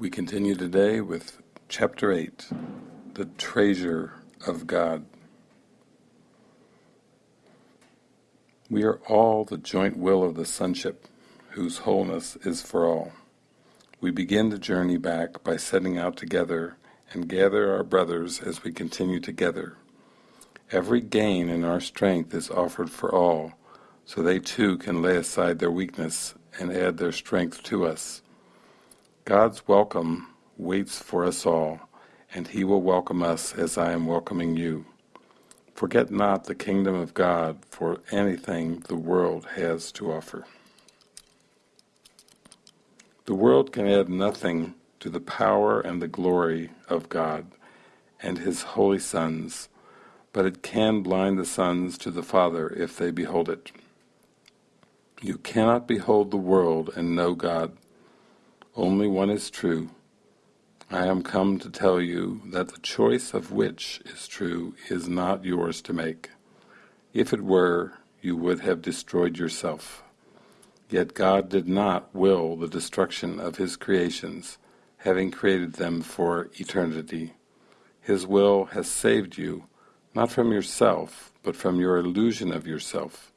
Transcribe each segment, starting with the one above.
We continue today with Chapter 8 The Treasure of God. We are all the joint will of the Sonship, whose wholeness is for all. We begin the journey back by setting out together and gather our brothers as we continue together. Every gain in our strength is offered for all, so they too can lay aside their weakness and add their strength to us. God's welcome waits for us all, and He will welcome us as I am welcoming you. Forget not the kingdom of God for anything the world has to offer. The world can add nothing to the power and the glory of God and His holy sons, but it can blind the sons to the Father if they behold it. You cannot behold the world and know God. Only one is true. I am come to tell you that the choice of which is true is not yours to make. If it were, you would have destroyed yourself. Yet God did not will the destruction of His creations, having created them for eternity. His will has saved you, not from yourself, but from your illusion of yourself.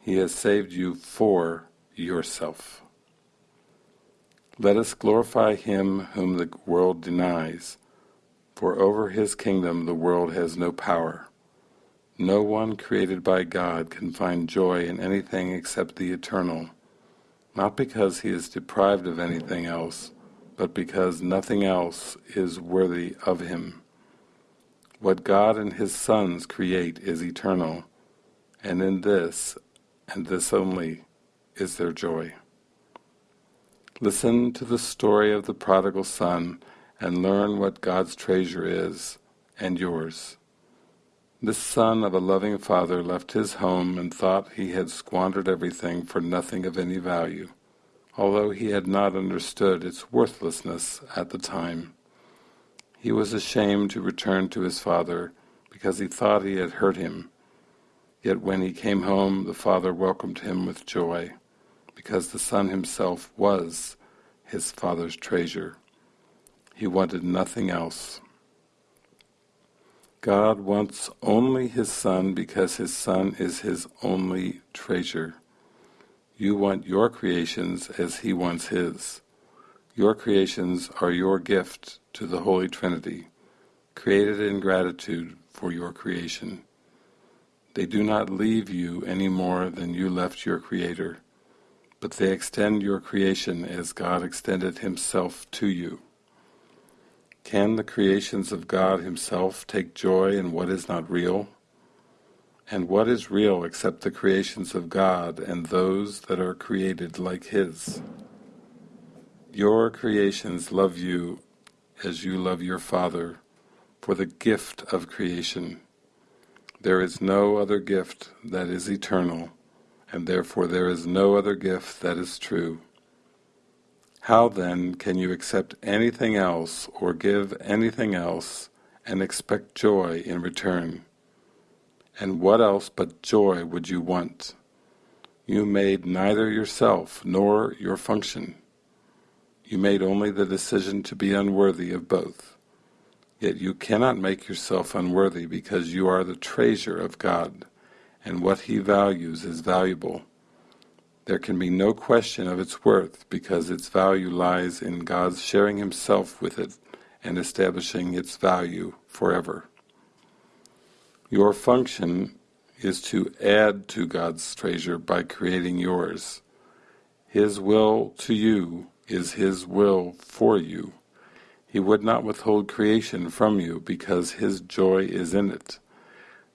He has saved you for yourself. Let us glorify Him whom the world denies, for over His kingdom the world has no power. No one created by God can find joy in anything except the eternal, not because he is deprived of anything else, but because nothing else is worthy of him. What God and His sons create is eternal, and in this and this only is their joy. Listen to the story of the prodigal son and learn what God's treasure is, and yours. This son of a loving father left his home and thought he had squandered everything for nothing of any value, although he had not understood its worthlessness at the time. He was ashamed to return to his father because he thought he had hurt him Yet when he came home, the father welcomed him with joy, because the son himself was his father's treasure. He wanted nothing else. God wants only his son because his son is his only treasure. You want your creations as he wants his. Your creations are your gift to the Holy Trinity, created in gratitude for your creation. They do not leave you any more than you left your Creator, but they extend your creation as God extended Himself to you. Can the creations of God Himself take joy in what is not real? And what is real except the creations of God and those that are created like His? Your creations love you as you love your Father for the gift of creation there is no other gift that is eternal, and therefore there is no other gift that is true. How then can you accept anything else or give anything else and expect joy in return? And what else but joy would you want? You made neither yourself nor your function. You made only the decision to be unworthy of both. Yet you cannot make yourself unworthy because you are the treasure of God, and what He values is valuable. There can be no question of its worth because its value lies in God's sharing Himself with it and establishing its value forever. Your function is to add to God's treasure by creating yours. His will to you is His will for you. He would not withhold creation from you because His joy is in it.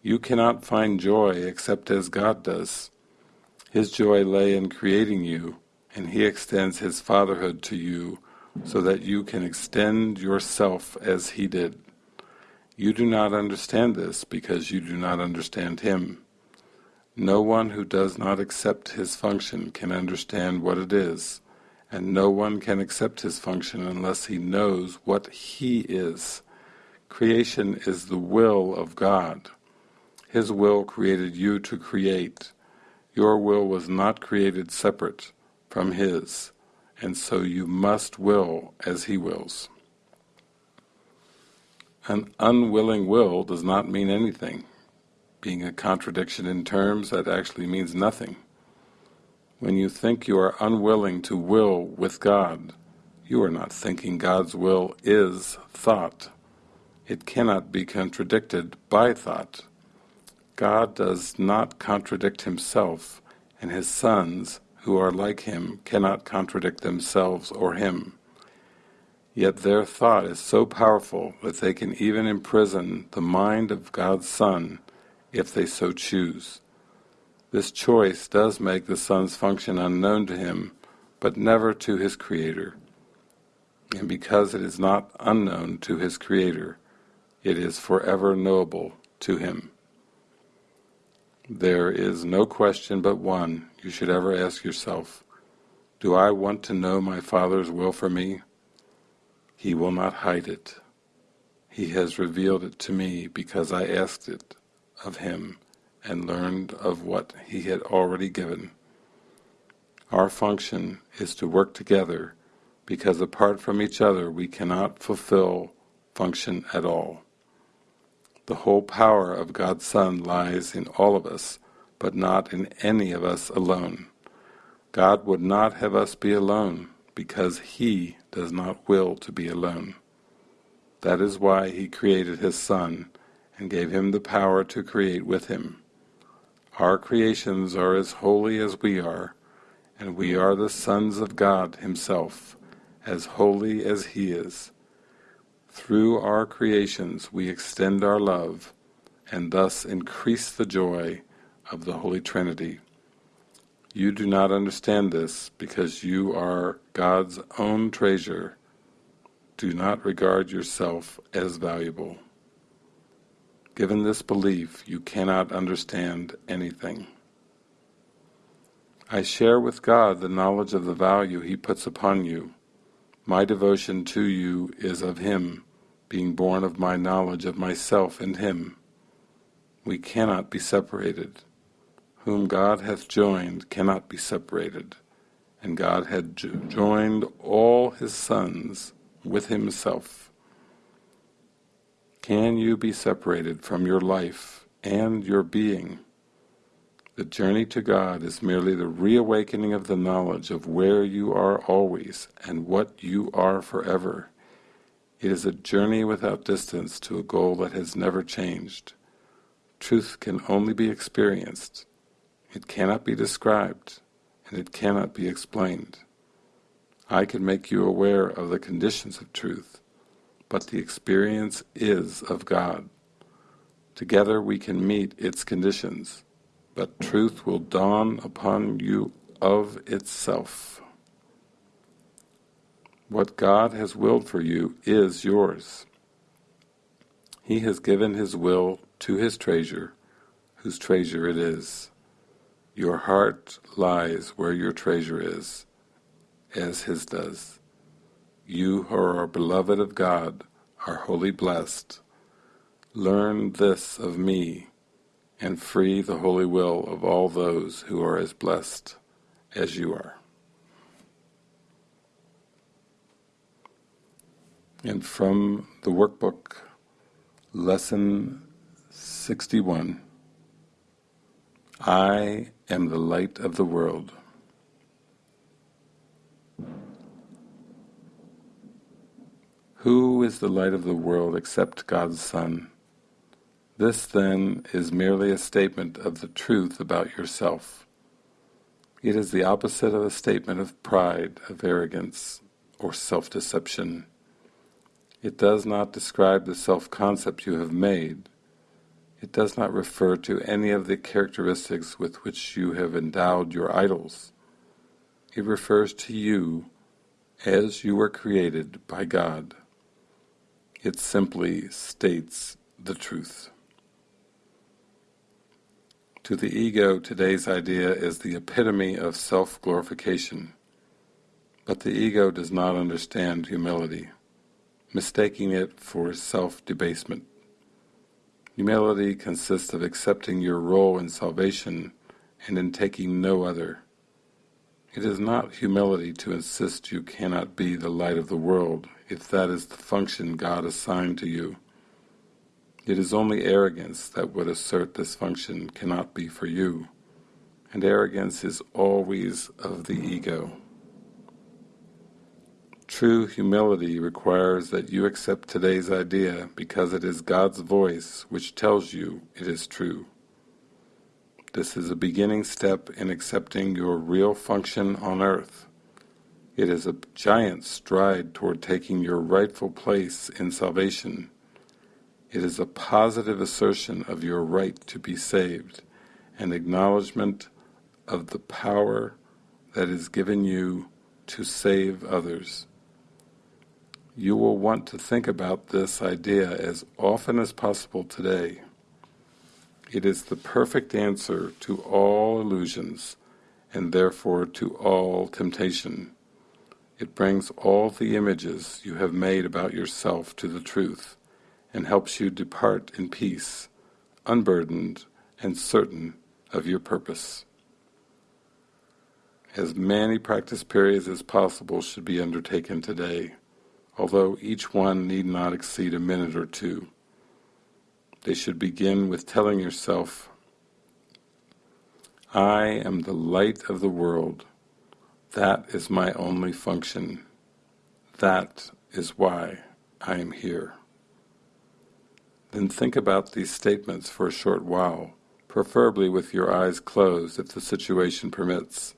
You cannot find joy except as God does. His joy lay in creating you, and He extends His fatherhood to you so that you can extend yourself as He did. You do not understand this because you do not understand Him. No one who does not accept His function can understand what it is and no one can accept his function unless he knows what he is. Creation is the will of God. His will created you to create. Your will was not created separate from His, and so you must will as he wills. An unwilling will does not mean anything. Being a contradiction in terms, that actually means nothing. When you think you are unwilling to will with God, you are not thinking God's will is thought. It cannot be contradicted by thought. God does not contradict himself, and his sons, who are like him, cannot contradict themselves or him. Yet their thought is so powerful that they can even imprison the mind of God's Son if they so choose. This choice does make the Son's function unknown to him, but never to his Creator. And because it is not unknown to his Creator, it is forever knowable to him. There is no question but one you should ever ask yourself, do I want to know my Father's will for me? He will not hide it. He has revealed it to me because I asked it of him and learned of what he had already given. Our function is to work together because apart from each other we cannot fulfill function at all. The whole power of God's Son lies in all of us, but not in any of us alone. God would not have us be alone because He does not will to be alone. That is why He created His Son and gave Him the power to create with Him. Our creations are as holy as we are, and we are the sons of God Himself, as holy as He is. Through our creations we extend our love, and thus increase the joy of the Holy Trinity. You do not understand this because you are God's own treasure. Do not regard yourself as valuable. Given this belief, you cannot understand anything. I share with God the knowledge of the value He puts upon you. My devotion to you is of Him, being born of my knowledge of myself and Him. We cannot be separated. Whom God hath joined cannot be separated, and God had joined all His sons with Himself. Can you be separated from your life and your being? The journey to God is merely the reawakening of the knowledge of where you are always and what you are forever. It is a journey without distance to a goal that has never changed. Truth can only be experienced. It cannot be described, and it cannot be explained. I can make you aware of the conditions of truth, but the experience is of God. Together we can meet its conditions, but truth will dawn upon you of itself. What God has willed for you is yours. He has given His will to His treasure, whose treasure it is. Your heart lies where your treasure is, as His does. You who are beloved of God are wholly blessed. Learn this of me, and free the holy will of all those who are as blessed as you are. And from the workbook, Lesson 61, I am the light of the world. Who is the light of the world except God's Son? This, then, is merely a statement of the truth about yourself. It is the opposite of a statement of pride, of arrogance, or self-deception. It does not describe the self-concept you have made. It does not refer to any of the characteristics with which you have endowed your idols. It refers to you as you were created by God. It simply states the truth. To the ego, today's idea is the epitome of self-glorification. But the ego does not understand humility, mistaking it for self-debasement. Humility consists of accepting your role in salvation and in taking no other. It is not humility to insist you cannot be the light of the world if that is the function God assigned to you. It is only arrogance that would assert this function cannot be for you, and arrogance is always of the ego. True humility requires that you accept today's idea because it is God's voice which tells you it is true. This is a beginning step in accepting your real function on earth. It is a giant stride toward taking your rightful place in salvation. It is a positive assertion of your right to be saved, an acknowledgement of the power that is given you to save others. You will want to think about this idea as often as possible today. It is the perfect answer to all illusions, and therefore to all temptation. It brings all the images you have made about yourself to the truth, and helps you depart in peace, unburdened and certain of your purpose. As many practice periods as possible should be undertaken today, although each one need not exceed a minute or two. They should begin with telling yourself, I am the light of the world. That is my only function. That is why I am here. Then think about these statements for a short while, preferably with your eyes closed if the situation permits.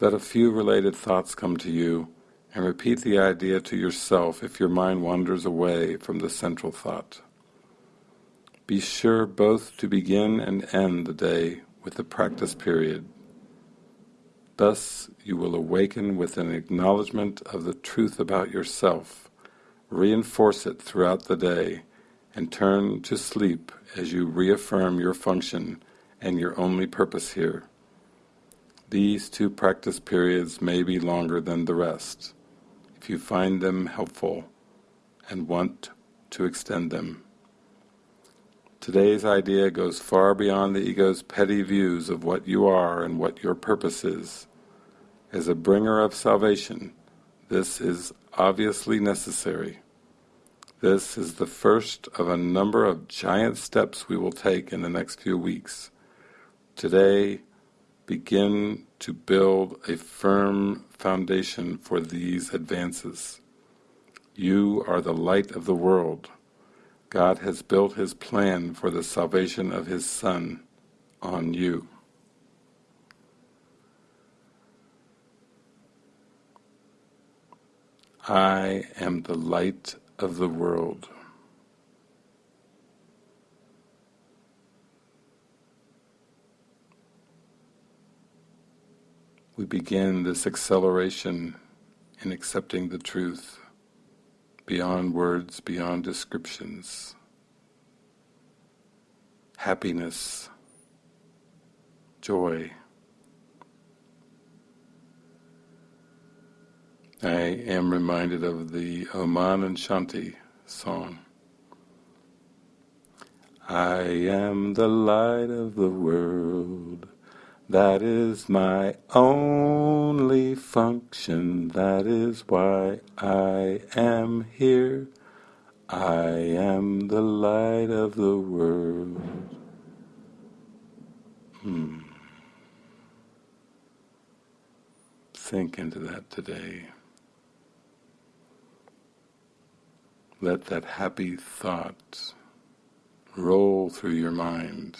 Let a few related thoughts come to you, and repeat the idea to yourself if your mind wanders away from the central thought. Be sure both to begin and end the day with the practice period. Thus you will awaken with an acknowledgement of the truth about yourself, reinforce it throughout the day, and turn to sleep as you reaffirm your function and your only purpose here. These two practice periods may be longer than the rest, if you find them helpful and want to extend them. Today's idea goes far beyond the ego's petty views of what you are and what your purpose is. As a bringer of salvation, this is obviously necessary. This is the first of a number of giant steps we will take in the next few weeks. Today, begin to build a firm foundation for these advances. You are the light of the world. God has built His plan for the salvation of His Son on you. I am the light of the world. We begin this acceleration in accepting the truth beyond words, beyond descriptions. Happiness, joy. I am reminded of the Oman and Shanti song. I am the light of the world. That is my only function, that is why I am here. I am the light of the world. Hmm. Sink into that today. Let that happy thought roll through your mind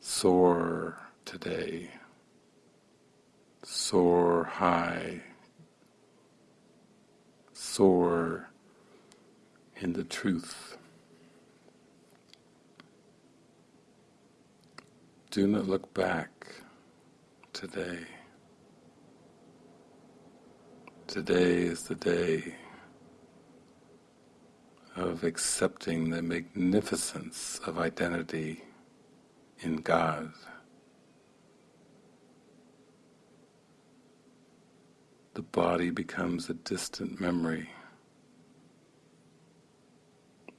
soar today, soar high, soar in the truth. Do not look back today. Today is the day of accepting the magnificence of identity in God. The body becomes a distant memory.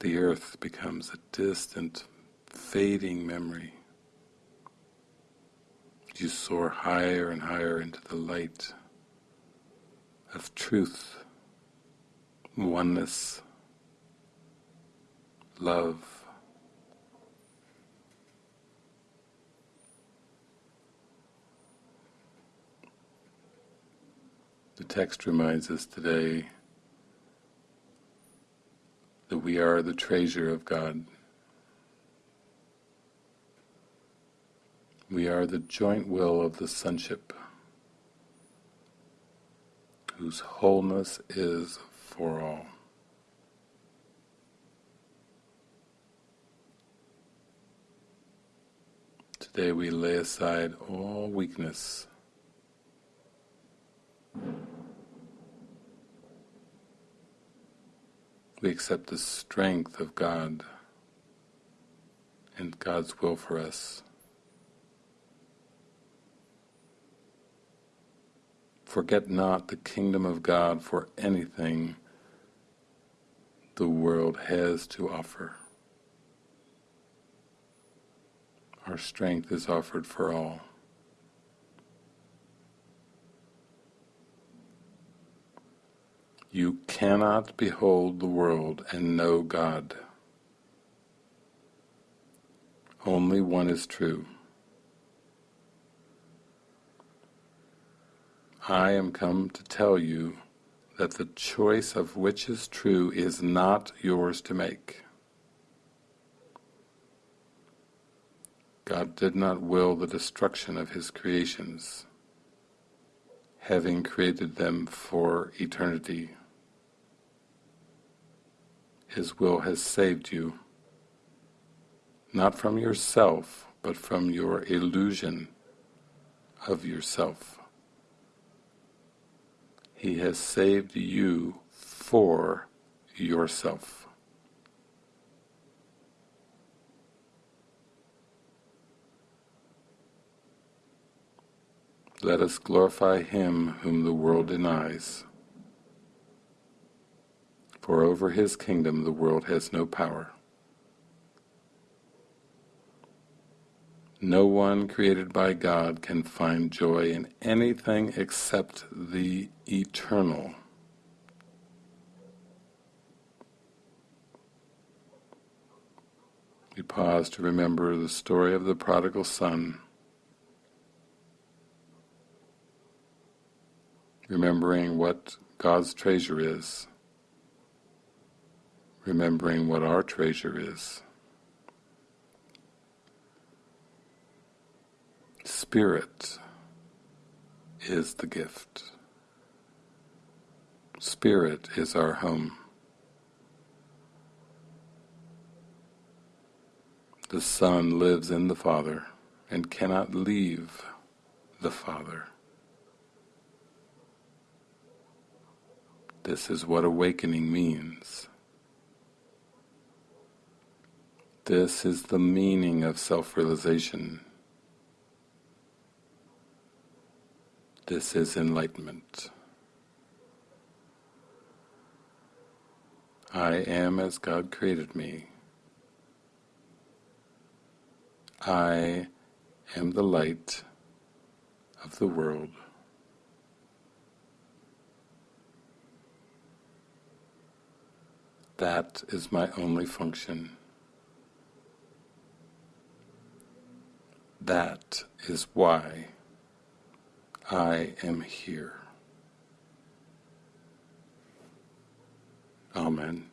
The earth becomes a distant, fading memory. You soar higher and higher into the light of truth, oneness, love. The text reminds us today that we are the treasure of God. We are the joint will of the sonship, whose wholeness is for all. Today we lay aside all weakness. We accept the strength of God and God's will for us. Forget not the kingdom of God for anything the world has to offer. Our strength is offered for all. You cannot behold the world and know God. Only one is true. I am come to tell you that the choice of which is true is not yours to make. God did not will the destruction of His creations, having created them for eternity. His will has saved you, not from yourself, but from your illusion of yourself. He has saved you for yourself. Let us glorify Him whom the world denies. For over His kingdom the world has no power. No one created by God can find joy in anything except the eternal. We pause to remember the story of the prodigal son, remembering what God's treasure is, remembering what our treasure is. Spirit is the gift. Spirit is our home. The Son lives in the Father and cannot leave the Father. This is what awakening means. This is the meaning of self-realization. This is enlightenment. I am as God created me. I am the light of the world. That is my only function. That is why I am here. Amen.